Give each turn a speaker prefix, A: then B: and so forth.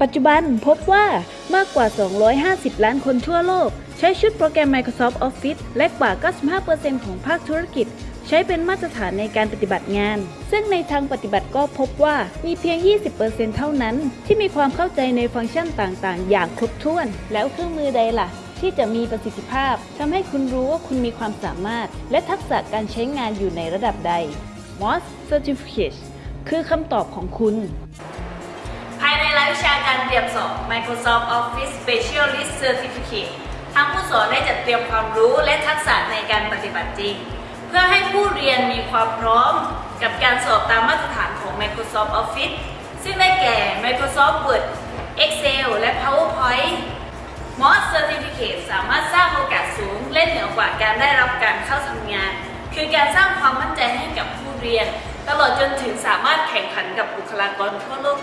A: ปัจจุบันพบว่ามากกว่า 250 ล้านคนทั่วโลก ใช้ชุดโปรแกรม Microsoft Office และกว่า 95%ของภาคธุรกิจ ใช้เป็นมาตรฐานในการปฏิบัติงาน ซึ่งในทางปฏิบัติก็พบว่ามีเพียง 20%เท่านั้น ที่มีความเข้าใจในฟังก์ชันต่างๆ อย่างครบถ้วน แล้วเครื่องมือใดล่ะ ที่จะมีประสิทธิภาพทำให้คุณรู้ว่าคุณมีความสามารถ และทักษะการใช้งานอยู่ในระดับใด MOS Certificate คือคำตอบของคุณ
B: วิชาการเตรียมสอบ Microsoft Office Specialist Certificate ทางผู้สอนได้จัดเตรียมความรู้และทักษะในการปฏิบัติจริง เพื่อให้ผู้เรียนมีความพร้อมกับการสอบตามมาตรฐานของ Microsoft Office ซึ่งได้แก่ Microsoft Word Excel และ PowerPoint MOS Certificate สามารถสร้างโอกาสสูงและเหนือกว่าการได้รับการเข้าทำงาน คือการสร้างความมั่นใจให้กับผู้เรียน ตลอดจนถึงสามารถแข่งขันกับบุคลากรทั่วโลก